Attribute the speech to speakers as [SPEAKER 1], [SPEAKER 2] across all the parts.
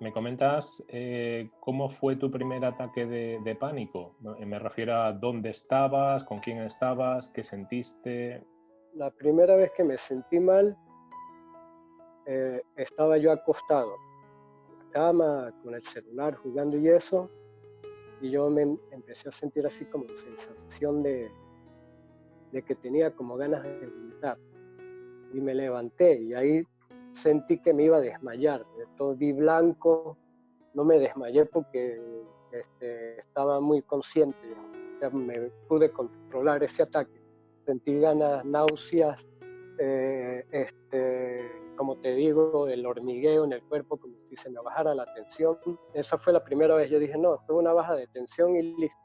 [SPEAKER 1] me comentas eh, cómo fue tu primer ataque de, pánico. Me refiero a dónde estabas, con quién estabas, qué sentiste.
[SPEAKER 2] La primera vez que me sentí mal, eh, estaba yo acostado en cama, con el celular, jugando y eso, y yo me empecé a sentir así como sensación de, de que tenía como ganas de vomitar. Y me levanté y ahí sentí que me iba a desmayar. Todo vi blanco, no me desmayé porque este, estaba muy consciente, me pude controlar ese ataque. Sentí ganas, náuseas, eh, este, como te digo, el hormigueo en el cuerpo, como si se me bajara la tensión. Esa fue la primera vez. Yo dije, no, fue una baja de tensión y listo.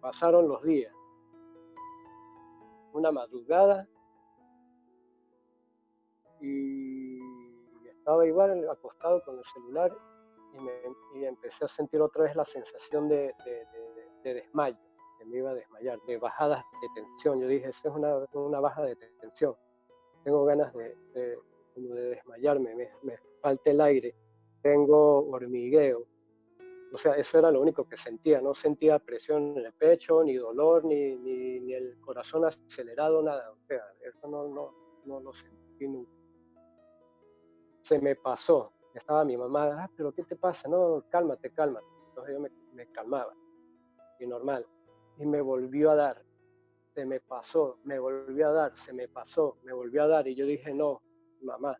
[SPEAKER 2] Pasaron los días. Una madrugada y estaba igual acostado con el celular y, me, empecé a sentir otra vez la sensación de, desmayo, que me iba a desmayar, de bajadas de tensión. Yo dije, esa es una, baja de tensión. Tengo ganas de, de desmayarme, me, me falta el aire, tengo hormigueo. O sea, eso era lo único que sentía, no sentía presión en el pecho, ni dolor, ni, ni, ni el corazón acelerado, nada. O sea, eso no, no, no lo sentí nunca se me pasó. Estaba mi mamá, ah, pero ¿qué te pasa? No, cálmate, cálmate. Entonces yo me, calmaba, y normal. Y me volvió a dar, se me pasó, me volvió a dar, se me pasó, me volvió a dar. Y yo dije, no, mamá,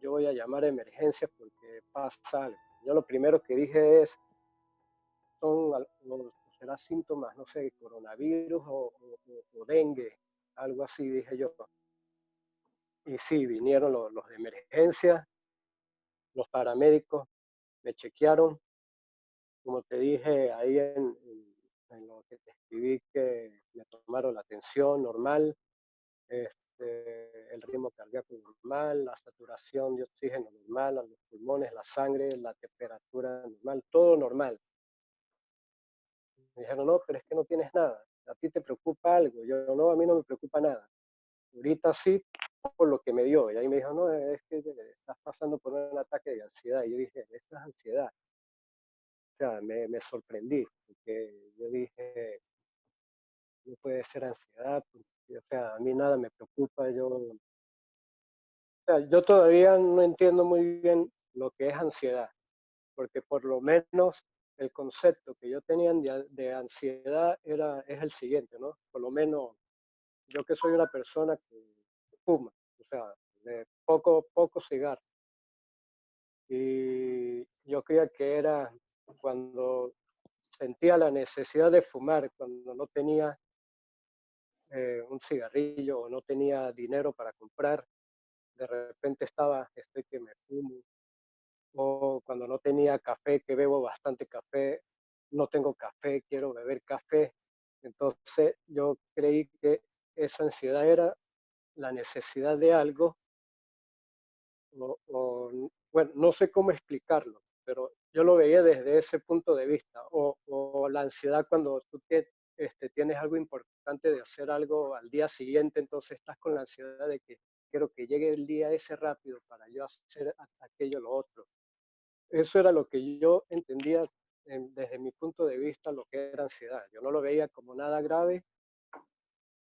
[SPEAKER 2] yo voy a llamar a emergencias porque pasa algo. Yo lo primero que dije es, son, será síntomas, no sé, coronavirus o, o, dengue, algo así, dije yo. Y sí, vinieron los, los de emergencia, los paramédicos me chequearon, como te dije ahí en, lo que te escribí, que me tomaron la tensión normal, este, el ritmo cardíaco normal, la saturación de oxígeno normal, los pulmones, la sangre, la temperatura normal, todo normal. Me dijeron, no, pero es que no tienes nada, a ti te preocupa algo. Yo, no, a mí no me preocupa nada. Ahorita sí, por lo que me dio. Y ahí me dijo, no, es que estás pasando por un ataque de ansiedad. Y yo dije, esto es ansiedad. O sea, me, me sorprendí, porque yo dije, no puede ser ansiedad, o sea, a mí nada me preocupa, yo... O sea, yo todavía no entiendo muy bien lo que es ansiedad, porque por lo menos el concepto que yo tenía de, de ansiedad era, es el siguiente, ¿no? Por lo menos yo que soy una persona que o sea, de poco, poco cigarro. Y yo creía que era cuando sentía la necesidad de fumar, cuando no tenía eh, un cigarrillo o no tenía dinero para comprar, de repente estaba, estoy que me fumo, o cuando no tenía café, que bebo bastante café, no tengo café, quiero beber café. Entonces yo creí que esa ansiedad era la necesidad de algo, o, bueno, no sé cómo explicarlo, pero yo lo veía desde ese punto de vista, o, la ansiedad cuando tú este, tienes algo importante de hacer algo al día siguiente, entonces estás con la ansiedad de que quiero que llegue el día ese rápido para yo hacer aquello lo otro. Eso era lo que yo entendía desde mi punto de vista lo que era ansiedad. Yo no lo veía como nada grave,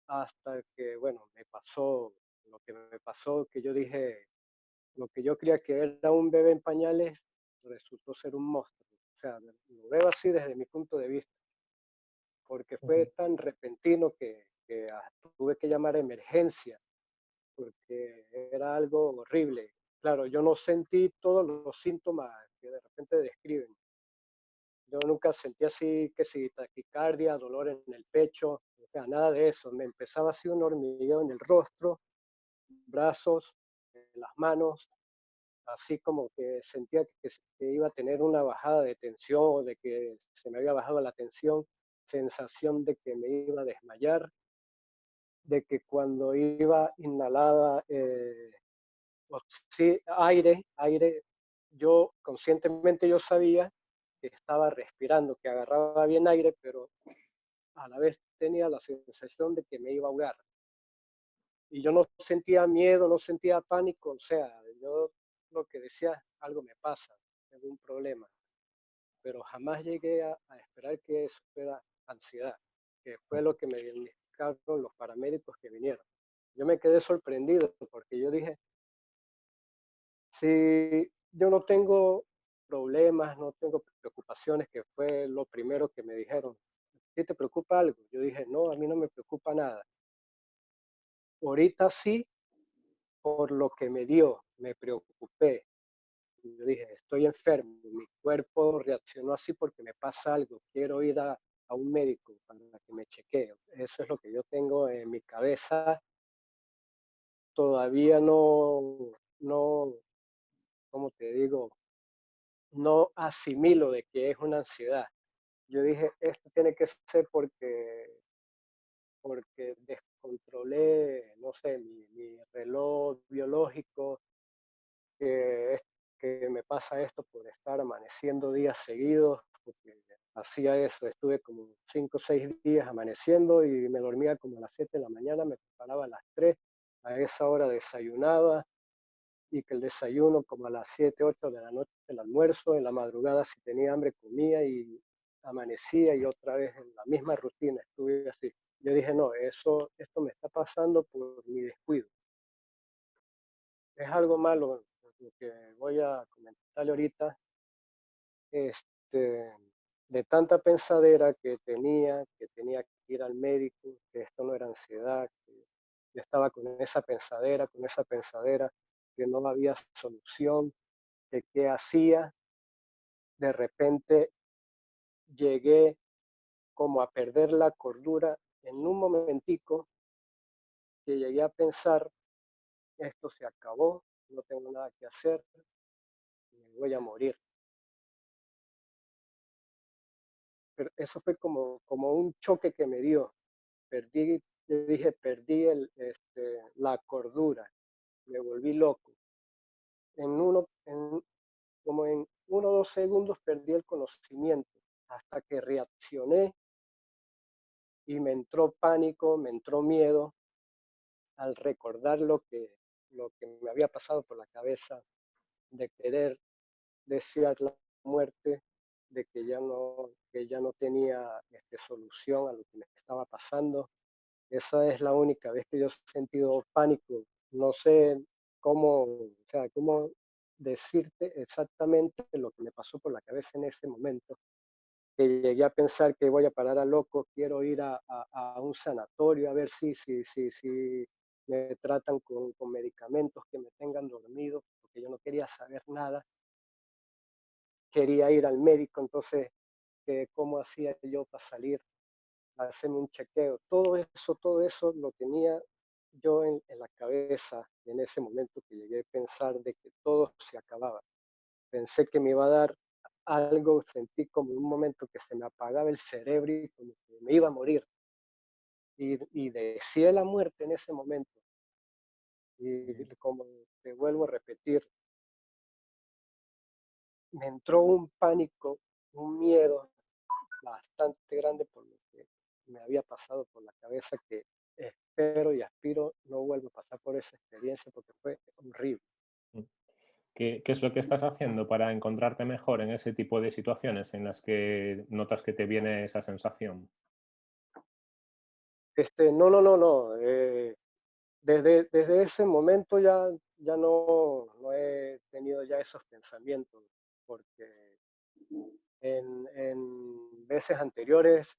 [SPEAKER 2] hasta que, bueno, me pasó lo que me pasó, que yo dije, lo que yo creía que era un bebé en pañales, resultó ser un monstruo. O sea, lo veo así desde mi punto de vista, porque fue tan repentino que, que tuve que llamar a emergencia, porque era algo horrible. Claro, yo no sentí todos los síntomas que de repente describen. Yo nunca sentí así que si taquicardia, dolor en el pecho, o sea, nada de eso. Me empezaba así un hormigueo en el rostro, brazos, las manos, así como que sentía que, iba a tener una bajada de tensión, de que se me había bajado la tensión, sensación de que me iba a desmayar, de que cuando iba inhalada eh, aire, aire, yo conscientemente yo sabía estaba respirando, que agarraba bien aire, pero a la vez tenía la sensación de que me iba a ahogar. Y yo no sentía miedo, no sentía pánico, o sea, yo lo que decía, algo me pasa. algún problema, pero jamás llegué a, esperar que eso fuera ansiedad, que fue lo que me diagnosticaron los paramédicos que vinieron. Yo me quedé sorprendido porque yo dije, si yo no tengo problemas, no tengo preocupaciones, que fue lo primero que me dijeron, ¿qué te preocupa algo? Yo dije, no, a mí no me preocupa nada. Ahorita sí, por lo que me dio, me preocupé, yo dije, estoy enfermo, mi cuerpo reaccionó así porque me pasa algo, quiero ir a, un médico para que me chequee. Eso es lo que yo tengo en mi cabeza. Todavía no, no, ¿cómo te digo? No asimilo de que es una ansiedad. Yo dije, esto tiene que ser porque, porque descontrolé, no sé, mi, reloj biológico, que me pasa esto por estar amaneciendo días seguidos, porque hacía eso, estuve como cinco o seis días amaneciendo y me dormía como a las 7 de la mañana, me preparaba a las 3, a esa hora desayunaba y que el desayuno como a las 7, 8 de la noche el almuerzo, en la madrugada si tenía hambre comía y amanecía y otra vez en la misma rutina estuve así. Yo dije, no, eso, esto me está pasando por mi descuido. Es algo malo lo que voy a comentarle ahorita, este, de tanta pensadera que tenía, que tenía que ir al médico, que esto no era ansiedad, que yo estaba con esa pensadera, con esa pensadera, que no había solución, que qué hacía, de repente llegué como a perder la cordura en un momentico que llegué a pensar, esto se acabó, no tengo nada que hacer, me voy a morir. Pero eso fue como, como un choque que me dio. Perdí, dije, perdí el, este, la cordura, me volví loco. En uno, en, como en uno o dos segundos perdí el conocimiento hasta que reaccioné y me entró pánico, me entró miedo al recordar lo que, lo que me había pasado por la cabeza de querer desear la muerte, de que ya no, que ya no tenía este, solución a lo que me estaba pasando. Esa es la única vez que yo he sentido pánico. No sé cómo, o sea, cómo decirte exactamente lo que me pasó por la cabeza en ese momento. Que llegué a pensar que voy a parar a loco, quiero ir a, a, a un sanatorio a ver si, si, si, si me tratan con, con, medicamentos que me tengan dormido, porque yo no quería saber nada. Quería ir al médico, entonces, ¿cómo hacía yo para salir hacerme un chequeo? Todo eso, todo eso lo tenía yo en, en la cabeza en ese momento que llegué a pensar de que todo se acababa. Pensé que me iba a dar algo, sentí como un momento que se me apagaba el cerebro y como que me iba a morir y, y deseé la muerte en ese momento. Y como te vuelvo a repetir, me entró un pánico, un miedo bastante grande por lo que me había pasado por la cabeza que espero y aspiro no vuelvo a pasar por esa experiencia porque fue horrible.
[SPEAKER 1] Mm. ¿Qué, ¿Qué, es lo que estás haciendo para encontrarte mejor en ese tipo de situaciones en las que notas que te viene esa sensación?
[SPEAKER 2] Este, no, no, no, no. Eh, desde, desde ese momento ya, ya no, no he tenido ya esos pensamientos, porque en, en veces anteriores,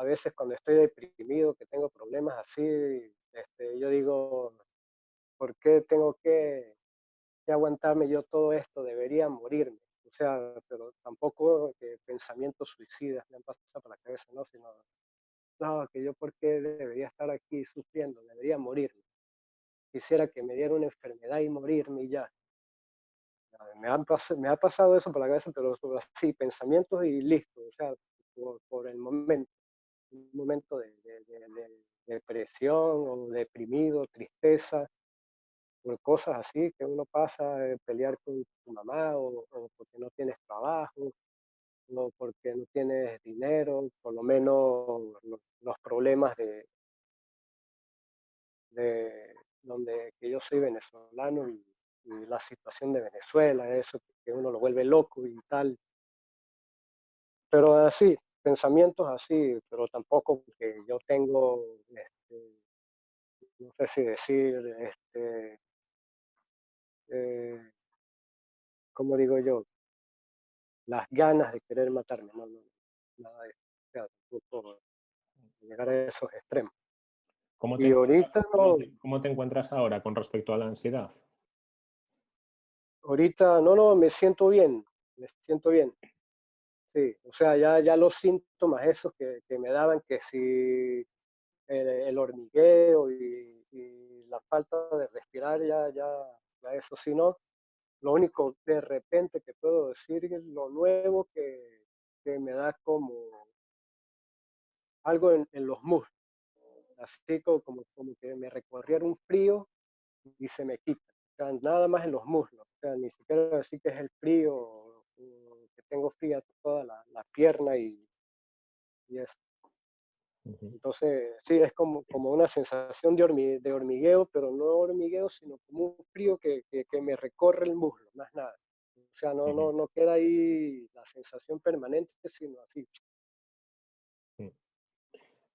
[SPEAKER 2] a veces cuando estoy deprimido, que tengo problemas así, este, yo digo, ¿por qué tengo que, aguantarme yo todo esto? Debería morirme. O sea, pero tampoco pensamientos suicidas me han pasado por la cabeza, ¿no? Sino no, que yo por qué debería estar aquí sufriendo, debería morirme. Quisiera que me diera una enfermedad y morirme y ya. Me, me ha pasado eso por la cabeza, pero así, pensamientos y listo, o sea, por, el momento, un momento de, depresión o deprimido, tristeza, por cosas así que uno pasa, eh, pelear con tu mamá o, o porque no tienes trabajo, no porque no tienes dinero, por lo menos los, problemas de, de donde que yo soy venezolano y, la situación de Venezuela, eso, que uno lo vuelve loco y tal. Pero así, pensamientos así, pero tampoco que yo tengo, este, no sé si decir, este, eh, ¿cómo digo yo? Las ganas de querer matarme, no, no, nada de eso, llegar a esos extremos.
[SPEAKER 1] ¿Cómo te, y ahorita ¿Cómo te encuentras ahora con respecto a la ansiedad?
[SPEAKER 2] Ahorita, no, no, me siento bien, me siento bien. Sí, o sea, ya, ya los síntomas esos que, que me daban, que si el, hormigueo y, la falta de respirar, ya, ya, ya eso sí no. Lo único de repente que puedo decir es lo nuevo que, que me da como algo en, los muslos así como, como que me recorriera un frío y se me quita. Nada más en los muslos. Ni siquiera decir que es el frío, que tengo fría toda la, la pierna y, y eso. Entonces, sí, es como, como una sensación de, de hormigueo, pero no hormigueo, sino como un frío que, que, me recorre el muslo, más nada. O sea, no, no, no queda ahí la sensación permanente, sino así.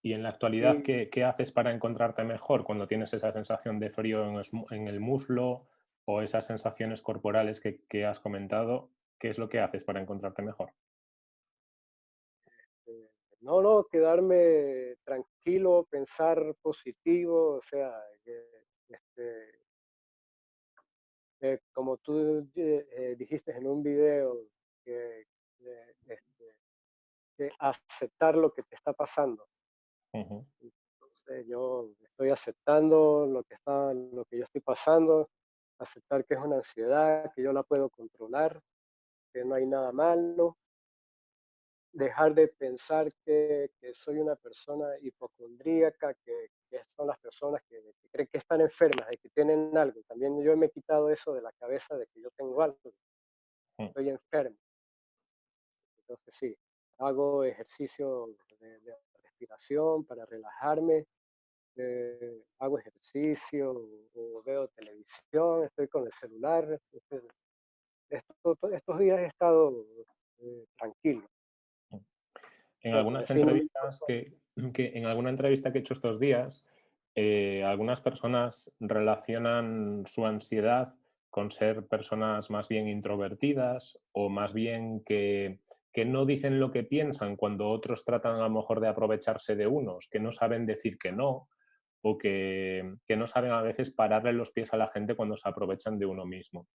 [SPEAKER 1] Y en la actualidad, ¿qué, ¿qué, haces para encontrarte mejor cuando tienes esa sensación de frío en, el muslo o esas sensaciones corporales que, que, has comentado? ¿Qué es lo que haces para encontrarte mejor?
[SPEAKER 2] Este, no, no, quedarme tranquilo, pensar positivo, o sea, este, eh, como tú eh, dijiste en un video, que, este, aceptar lo que te está pasando. Entonces yo estoy aceptando lo que, está, lo que yo estoy pasando, aceptar que es una ansiedad, que yo la puedo controlar, que no hay nada malo, dejar de pensar que, que soy una persona hipocondríaca, que, que son las personas que, creen que están enfermas, de que tienen algo. También yo me he quitado eso de la cabeza de que yo tengo algo, mm. estoy enfermo. Entonces sí, hago ejercicio de, de respiración, para relajarme, eh, hago ejercicio o, veo televisión, estoy con el celular. Estos días he estado eh, tranquilo.
[SPEAKER 1] En algunas entrevistas que, que, en alguna entrevista que he hecho estos días, eh, algunas personas relacionan su ansiedad con ser personas más bien introvertidas o más bien que que no dicen lo que piensan cuando otros tratan a lo mejor de aprovecharse de unos, que no saben decir que no, o que, no saben a veces pararle los pies a la gente cuando se aprovechan de uno mismo.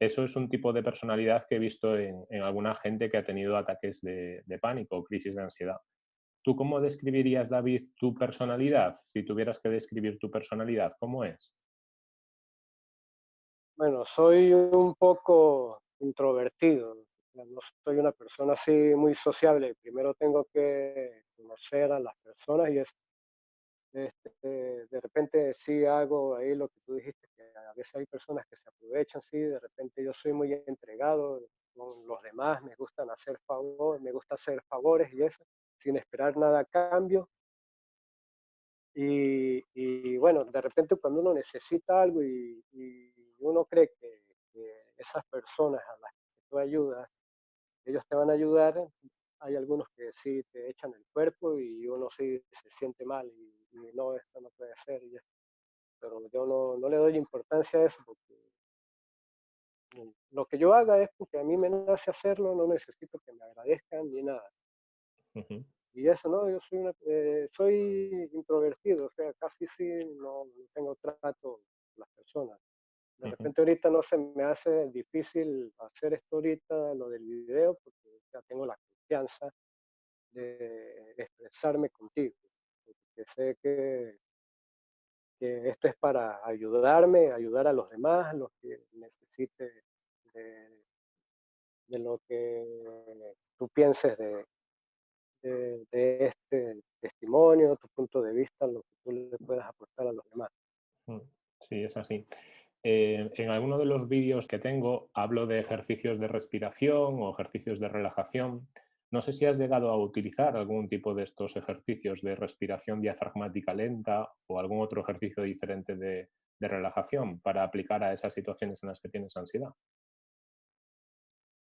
[SPEAKER 1] Eso es un tipo de personalidad que he visto en, alguna gente que ha tenido ataques de, pánico o crisis de ansiedad. ¿Tú cómo describirías, David, tu personalidad? Si tuvieras que describir tu personalidad, ¿cómo es?
[SPEAKER 2] Bueno, soy un poco introvertido no soy una persona así muy sociable. Primero tengo que conocer a las personas y es, este, de repente sí hago ahí lo que tú dijiste, que a veces hay personas que se aprovechan, sí, de repente yo soy muy entregado con los demás, me gustan hacer favores, me gusta hacer favores y eso, sin esperar nada a cambio. Y, bueno, de repente cuando uno necesita algo y, uno cree que, que, esas personas a las que tú ayudas ellos te van a ayudar. Hay algunos que sí te echan el cuerpo y uno sí se siente mal y, no, esto no puede ser. pero yo no, no, le doy importancia a eso porque lo que yo haga es porque a mí me nace hacerlo, no necesito que me agradezcan ni nada. Y eso, ¿no? Yo soy, eh, soy introvertido, o sea, casi sí no, no tengo trato con las personas. De repente ahorita no se me hace difícil hacer esto ahorita, lo del video, porque ya tengo la de expresarme contigo. Porque sé que, esto es para ayudarme, ayudar a los demás, los que necesiten de, lo que tú pienses de, de, este testimonio, tu punto de vista, lo que tú le puedas aportar a los demás.
[SPEAKER 1] Mm, sí, es así. Eh, en alguno de los vídeos que tengo hablo de ejercicios de respiración o ejercicios de relajación. No sé si has llegado a utilizar algún tipo de estos ejercicios de respiración diafragmática lenta o algún otro ejercicio diferente de, relajación para aplicar a esas situaciones en las que tienes ansiedad.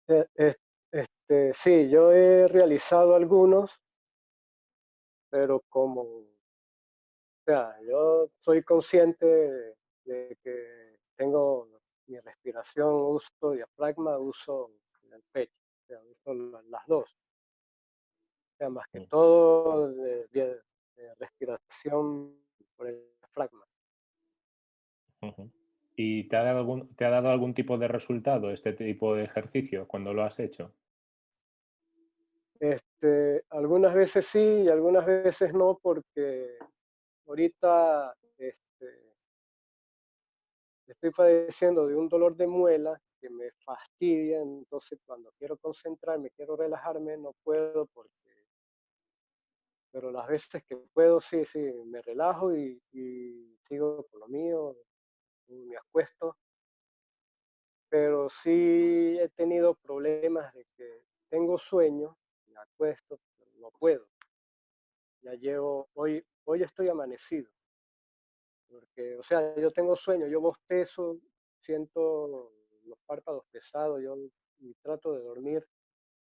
[SPEAKER 2] Eh, este, sí, yo he realizado algunos, pero como, o sea, yo soy consciente de que tengo mi respiración, uso diafragma, uso el pecho, o sea, uso las dos. Sea, más que todo de, respiración por el diafragma.
[SPEAKER 1] ¿Y te ha, dado algún, te ha dado algún tipo de resultado este tipo de ejercicio cuando lo has hecho?
[SPEAKER 2] Este, algunas veces sí y algunas veces no, porque ahorita este, estoy padeciendo de un dolor de muela que me fastidia, entonces cuando quiero concentrarme, quiero relajarme, no puedo porque... Pero las veces que puedo, sí, sí, me relajo y, y sigo con lo mío, me acuesto. Pero sí he tenido problemas de que tengo sueño acuesto, pero no puedo. Ya llevo, hoy, hoy estoy amanecido. Porque, o sea, yo tengo sueño, yo bostezo, siento los párpados pesados, yo y trato de dormir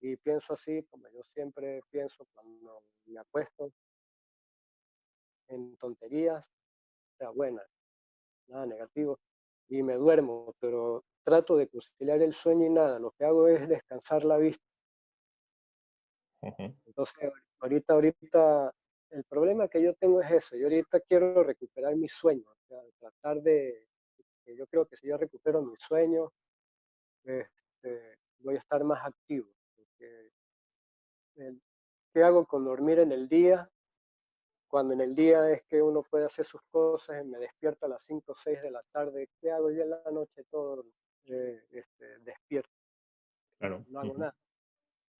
[SPEAKER 2] y pienso así, como yo siempre pienso cuando me acuesto, en tonterías, o sea, buenas, nada negativo, y me duermo, pero trato de conciliar el sueño y nada, lo que hago es descansar la vista entonces, ahorita, ahorita, el problema que yo tengo es eso. Yo ahorita quiero recuperar mi sueño, o sea, tratar de, yo creo que si yo recupero mi sueño, este, voy a estar más activo. ¿Qué hago con dormir en el día? Cuando en el día es que uno puede hacer sus cosas, me despierto a las 5 o 6 de la tarde, ¿qué hago yo en la noche todo eh, este, despierto?
[SPEAKER 1] Claro.
[SPEAKER 2] No hago nada.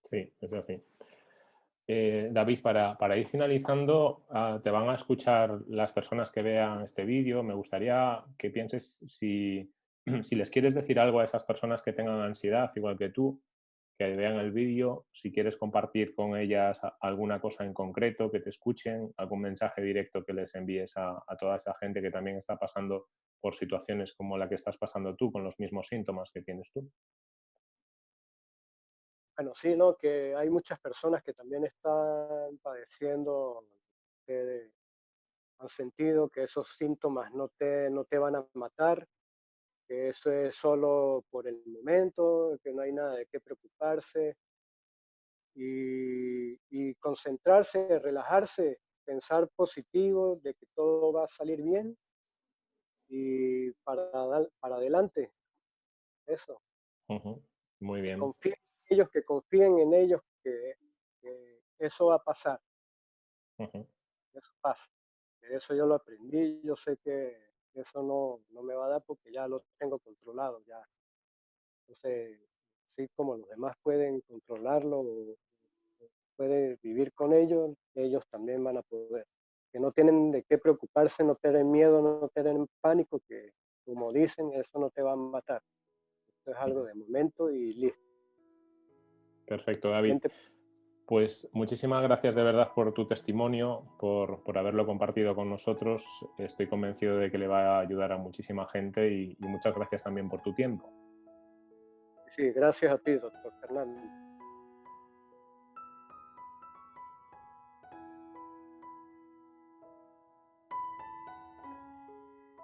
[SPEAKER 1] Sí, es así. Eh, David, para, ir finalizando, ah, te van a escuchar las personas que vean este vídeo. Me gustaría que pienses si, si, les quieres decir algo a esas personas que tengan ansiedad, igual que tú, que vean el vídeo, si quieres compartir con ellas alguna cosa en concreto, que te escuchen, algún mensaje directo que les envíes a, a toda esa gente que también está pasando por situaciones como la que estás pasando tú, con los mismos síntomas que tienes tú.
[SPEAKER 2] Bueno, sí, ¿no? Que hay muchas personas que también están padeciendo, han sentido que esos síntomas no te, no te van a matar, que eso es solo por el momento, que no hay nada de qué preocuparse y, y concentrarse, relajarse, pensar positivo de que todo va a salir bien y para, para adelante. Eso.
[SPEAKER 1] Muy bien
[SPEAKER 2] ellos que confíen en ellos que, eso va a pasar. Eso pasa. Eso yo lo aprendí, yo sé que eso no, no, me va a dar porque ya lo tengo controlado, ya. Entonces, así como los demás pueden controlarlo, pueden vivir con ellos, ellos también van a poder. Que no tienen de qué preocuparse, no tienen miedo, no tienen pánico, que como dicen, eso no te va a matar. Esto es algo de momento y listo.
[SPEAKER 1] Perfecto, David. Pues muchísimas gracias de verdad por tu testimonio, por, haberlo compartido con nosotros. Estoy convencido de que le va a ayudar a muchísima gente y, y muchas gracias también por tu tiempo.
[SPEAKER 2] Sí, gracias a ti, doctor Fernando.